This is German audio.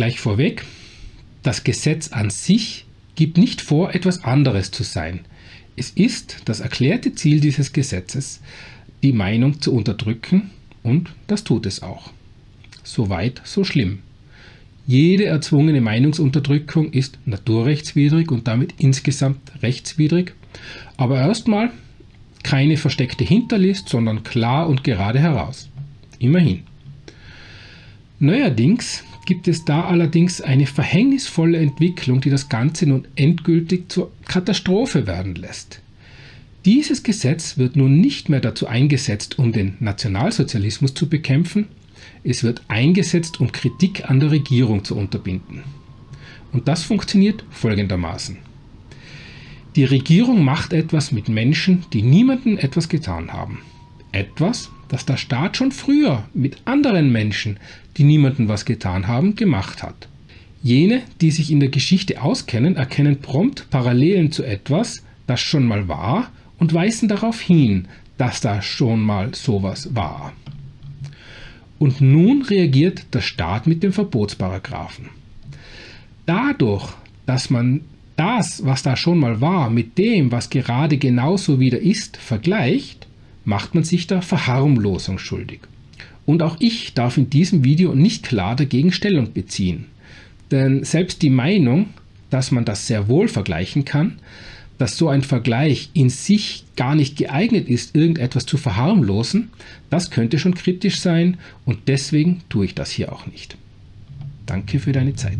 Gleich vorweg, das Gesetz an sich gibt nicht vor, etwas anderes zu sein. Es ist das erklärte Ziel dieses Gesetzes, die Meinung zu unterdrücken und das tut es auch. So weit, so schlimm. Jede erzwungene Meinungsunterdrückung ist naturrechtswidrig und damit insgesamt rechtswidrig, aber erstmal keine versteckte Hinterlist, sondern klar und gerade heraus. Immerhin. Neuerdings gibt es da allerdings eine verhängnisvolle Entwicklung, die das Ganze nun endgültig zur Katastrophe werden lässt. Dieses Gesetz wird nun nicht mehr dazu eingesetzt, um den Nationalsozialismus zu bekämpfen, es wird eingesetzt, um Kritik an der Regierung zu unterbinden. Und das funktioniert folgendermaßen. Die Regierung macht etwas mit Menschen, die niemandem etwas getan haben. Etwas, das der Staat schon früher mit anderen Menschen, die niemandem was getan haben, gemacht hat. Jene, die sich in der Geschichte auskennen, erkennen prompt Parallelen zu etwas, das schon mal war und weisen darauf hin, dass da schon mal sowas war. Und nun reagiert der Staat mit dem Verbotsparagraphen. Dadurch, dass man das, was da schon mal war, mit dem, was gerade genauso wieder ist, vergleicht, macht man sich der Verharmlosung schuldig. Und auch ich darf in diesem Video nicht klar dagegen Stellung beziehen. Denn selbst die Meinung, dass man das sehr wohl vergleichen kann, dass so ein Vergleich in sich gar nicht geeignet ist, irgendetwas zu verharmlosen, das könnte schon kritisch sein und deswegen tue ich das hier auch nicht. Danke für deine Zeit.